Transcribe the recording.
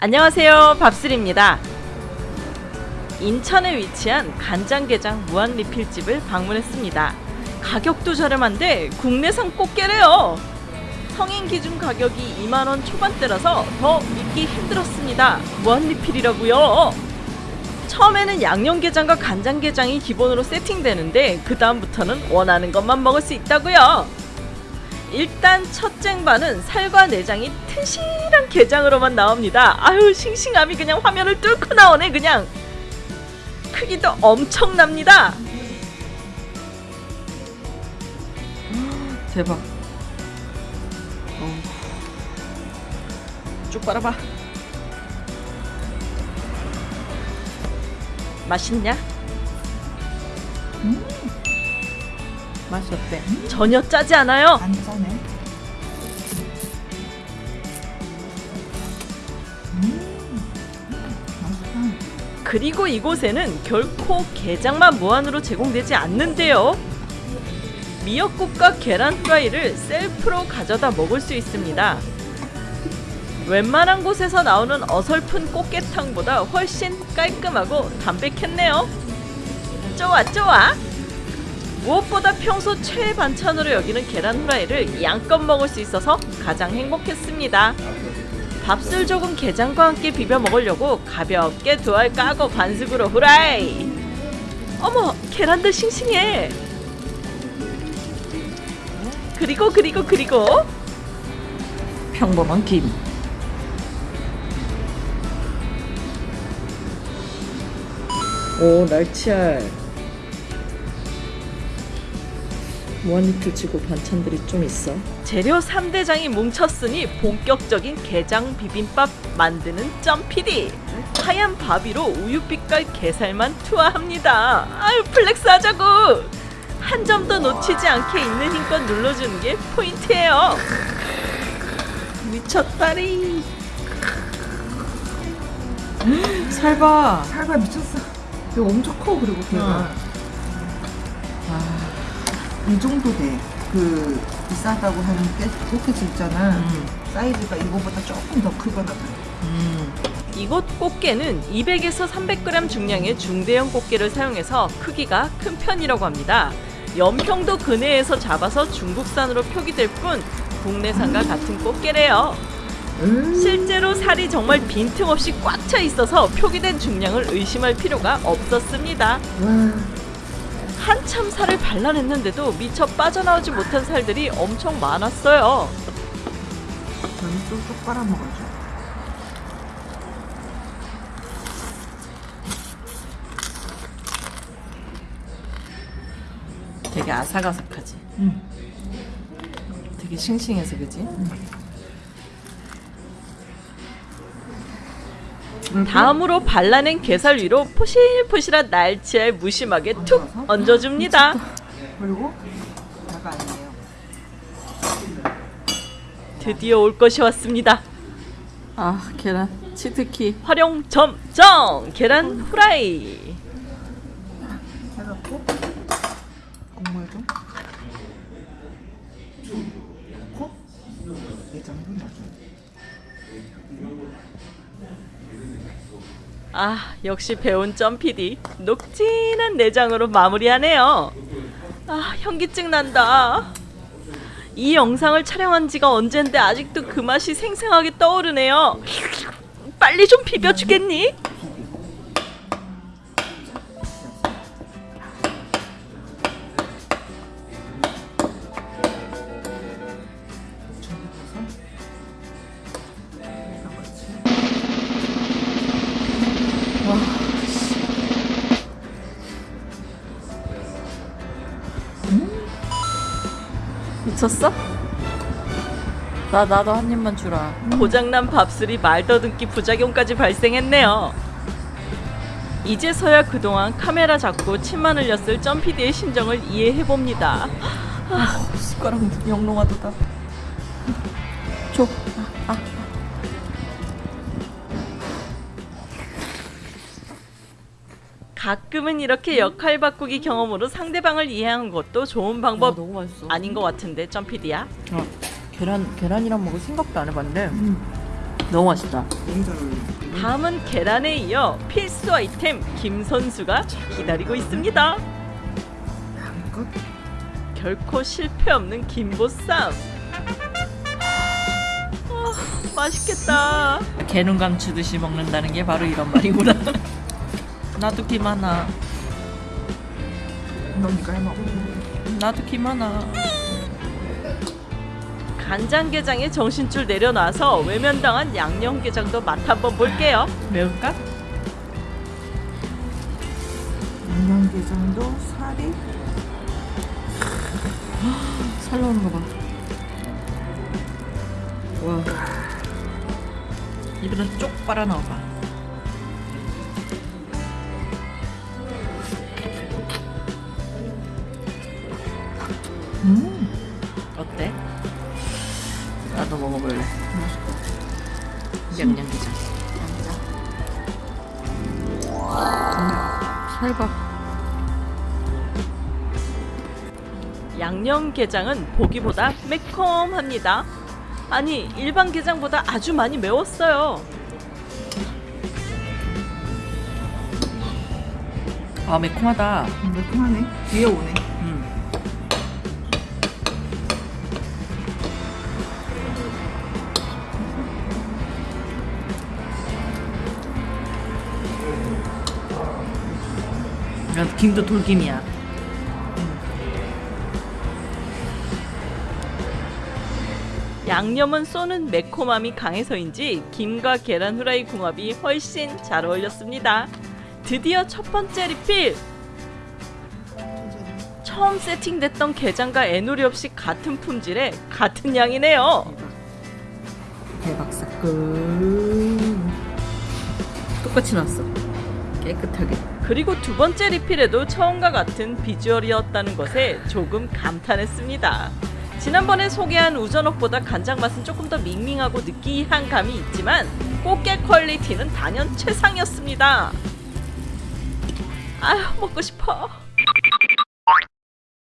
안녕하세요. 밥술입니다. 인천에 위치한 간장게장 무한리필집을 방문했습니다. 가격도 저렴한데 국내산 꽃게래요. 성인 기준 가격이 2만원 초반대라서 더 믿기 힘들었습니다. 무한리필이라고요. 처음에는 양념게장과 간장게장이 기본으로 세팅되는데 그 다음부터는 원하는 것만 먹을 수 있다고요 일단 첫 쟁반은 살과 내장이 튼실한 게장으로만 나옵니다. 아유 싱싱함이 그냥 화면을 뚫고 나오네 그냥. 크기도 엄청납니다. 대박. 어. 쭉 빨아봐. 맛있냐? 맛이 어때? 전혀 짜지 않아요. 안 짜네. 음, 맛있다. 그리고 이곳에는 결코 게장만 무한으로 제공되지 않는데요. 미역국과 계란 프라이를 셀프로 가져다 먹을 수 있습니다. 웬만한 곳에서 나오는 어설픈 꽃게탕보다 훨씬 깔끔하고 담백했네요. 좋아 좋아. 무엇보다 평소 최애 반찬으로 여기는 계란 후라이를 양껏 먹을 수 있어서 가장 행복했습니다. 밥술 조금 게장과 함께 비벼 먹으려고 가볍게 두 알 까고 반숙으로 후라이. 어머 계란도 싱싱해. 그리고 그리고 그리고 평범한 김. 오 날치알 무한리필 치고 반찬들이 좀 있어 재료 3대장이 뭉쳤으니 본격적인 게장 비빔밥 만드는 점피디 하얀 밥 위로 우유빛깔 게살만 투하합니다 아유 flex 하자고 한 점도 놓치지 않게 있는 힘껏 눌러주는 게 포인트예요 미쳤다리 살봐. 살봐 미쳤어. 이거 엄청 커 그리고 걔가. 이 정도 돼. 그 비싸다고 하는 깨 꽃게지 있잖아. 음. 사이즈가 이거보다 조금 더 크거나 봐. 이곳 꽃게는 200에서 300g 중량의 중대형 꽃게를 사용해서 크기가 큰 편이라고 합니다. 연평도 근해에서 잡아서 중국산으로 표기될 뿐 국내산과 같은 꽃게래요. 음. 실제로 살이 정말 빈틈없이 꽉 차 있어서 표기된 중량을 의심할 필요가 없었습니다. 와. 한참 살을 발라냈는데도 미처 빠져나오지 못한 살들이 엄청 많았어요. 너는 쏙쏙 빨아먹어줘. 되게 아삭아삭하지. 응. 되게 싱싱해서 그지? 다음으로 발라낸 게살 위로 포실포실한 날치알 무심하게 툭 얹어줍니다. 그리고. 드디어 올 것이 왔습니다. 아 계란 치트키 활용 점정 계란 후라이. 해갖고 국물 좀 넣고 내장도 넣어줘. 아 역시 배운 점피디 녹진한 내장으로 마무리하네요. 아 현기증 난다. 이 영상을 촬영한 지가 언젠데 아직도 그 맛이 생생하게 떠오르네요. 빨리 좀 비벼주겠니? 미쳤어? 나 나도 한 입만 주라. 고장난 밥술이 말더듬기 부작용까지 발생했네요. 이제서야 그동안 카메라 잡고 침만 흘렸을 점피디의 심정을 이해해봅니다. 아, 숟가락 영롱하다. 줘. 가끔은 이렇게 역할 바꾸기 경험으로 상대방을 이해하는 것도 좋은 방법 너무 맛있어. 아닌 것 같은데 점피디야? 어, 계란 계란이랑 먹을 생각도 안 해봤는데 음. 너무 맛있다. 다음은 계란에 이어 필수 아이템 김 선수가 기다리고 있습니다. 결코 실패 없는 김보쌈. 아, 맛있겠다. 개눈감 주듯이 먹는다는 게 바로 이런 말이구나. 나도 김 하나. 너니까 해먹어. 나도 김 하나. 간장게장에 정신줄 내려놔서 외면당한 양념게장도 맛 한번 볼게요. 매울까? 양념게장도 살이 살 나오는 거 봐. 와. 입에는 쪽 빨아 넣어봐. 음 어때? 나도 먹어볼래. 양념게장. 살밥. 양념게장은 보기보다 매콤합니다. 아니 일반 게장보다 아주 많이 매웠어요. 아 매콤하다. 매콤하네. 뒤에 오네. 김도 돌김이야. 양념은 쏘는 매콤함이 강해서인지 김과 계란 후라이 궁합이 훨씬 잘 어울렸습니다. 드디어 첫 번째 리필! 처음 세팅됐던 게장과 애누리 없이 같은 품질에 같은 양이네요. 대박 사건. 똑같이 나왔어. 깨끗하게. 그리고 두 번째 리필에도 처음과 같은 비주얼이었다는 것에 조금 감탄했습니다. 지난번에 소개한 우전옥보다 간장 맛은 조금 더 밍밍하고 느끼한 감이 있지만 꽃게 퀄리티는 단연 최상이었습니다. 아휴 먹고 싶어.